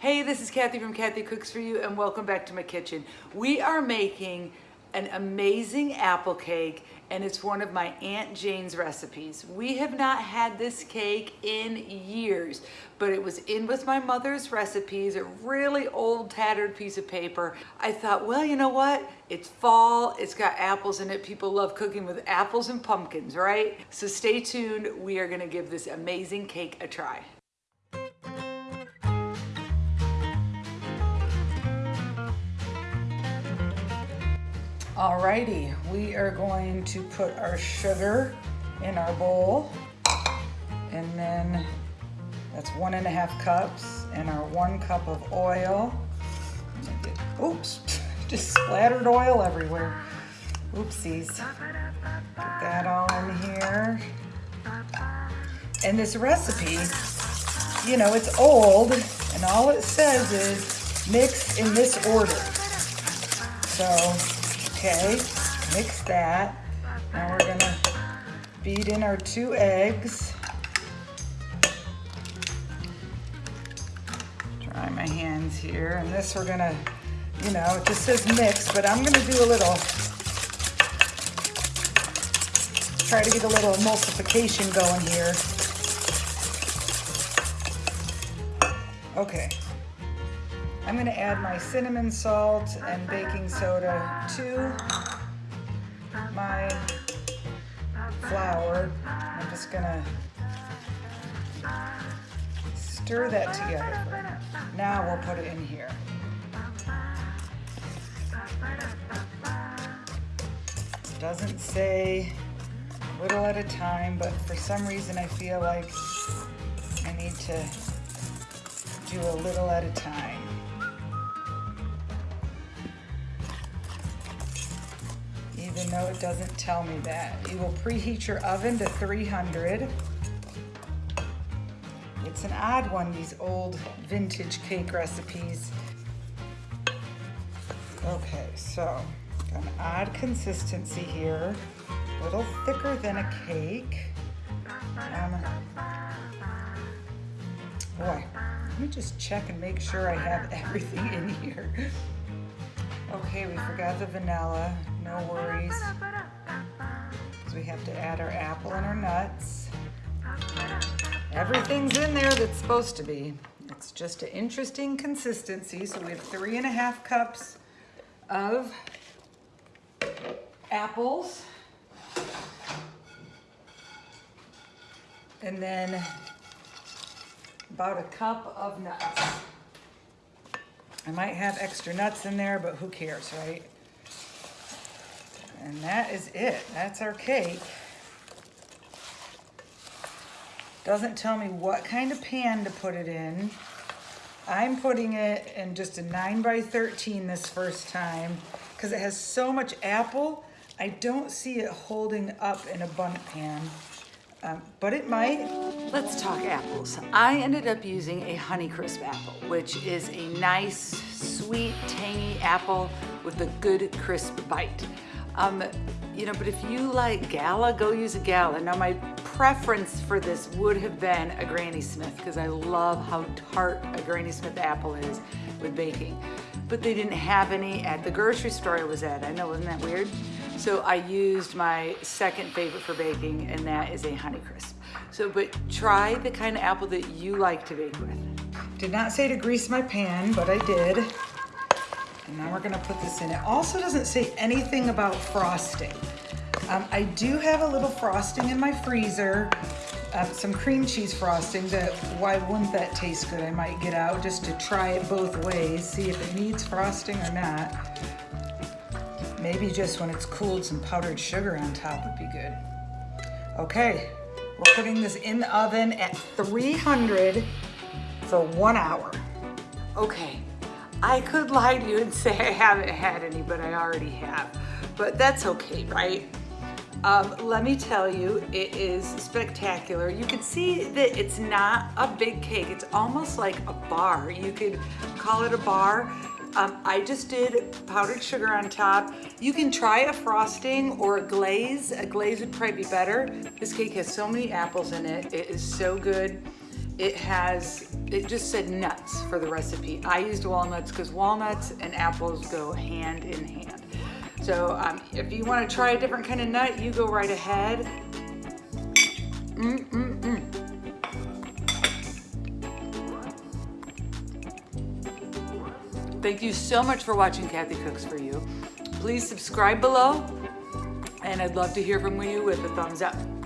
Hey, this is Kathy from Kathy Cooks For You and welcome back to my kitchen. We are making an amazing apple cake and it's one of my Aunt Jane's recipes. We have not had this cake in years, but it was in with my mother's recipes, a really old tattered piece of paper. I thought, well, you know what? It's fall, it's got apples in it. People love cooking with apples and pumpkins, right? So stay tuned. We are gonna give this amazing cake a try. Alrighty, we are going to put our sugar in our bowl and then that's one and a half cups and our one cup of oil. oops, just splattered oil everywhere. Oopsies. Put that all in here. And this recipe, you know, it's old and all it says is mix in this order. So Okay, mix that. Now we're gonna beat in our two eggs. Dry my hands here. And this we're gonna, you know, it just says mix, but I'm gonna do a little, try to get a little emulsification going here. Okay, I'm gonna add my cinnamon salt and baking soda to my flour. I'm just gonna stir that together. Now we'll put it in here. It Doesn't say little at a time, but for some reason I feel like I need to do a little at a time. Even though it doesn't tell me that. You will preheat your oven to 300. It's an odd one, these old vintage cake recipes. Okay, so an odd consistency here. A little thicker than a cake. Um, boy, let me just check and make sure I have everything in here. Okay, we forgot the vanilla. No worries. We have to add our apple and our nuts. Everything's in there that's supposed to be. It's just an interesting consistency. So we have three and a half cups of apples. And then about a cup of nuts. I might have extra nuts in there, but who cares, right? And that is it. That's our cake. Doesn't tell me what kind of pan to put it in. I'm putting it in just a 9 by 13 this first time because it has so much apple. I don't see it holding up in a Bundt pan, um, but it might. Let's talk apples. I ended up using a Honeycrisp apple, which is a nice, sweet, tangy apple with a good crisp bite. Um, you know, but if you like Gala, go use a Gala. Now my preference for this would have been a Granny Smith because I love how tart a Granny Smith apple is with baking. But they didn't have any at the grocery store I was at. I know, isn't that weird? So I used my second favorite for baking and that is a Honeycrisp. So, but try the kind of apple that you like to bake with. Did not say to grease my pan, but I did. And now we're gonna put this in. It also doesn't say anything about frosting. Um, I do have a little frosting in my freezer, uh, some cream cheese frosting that, why wouldn't that taste good? I might get out just to try it both ways, see if it needs frosting or not. Maybe just when it's cooled, some powdered sugar on top would be good. Okay, we're putting this in the oven at 300 for one hour. Okay, I could lie to you and say I haven't had any, but I already have. But that's okay, right? Um, let me tell you, it is spectacular. You can see that it's not a big cake. It's almost like a bar. You could call it a bar. Um, I just did powdered sugar on top. You can try a frosting or a glaze. A glaze would probably be better. This cake has so many apples in it. It is so good. It has it just said nuts for the recipe. I used walnuts because walnuts and apples go hand in hand. So um, if you want to try a different kind of nut, you go right ahead. Mm -mm -mm. Thank you so much for watching Kathy Cooks For You. Please subscribe below and I'd love to hear from you with a thumbs up.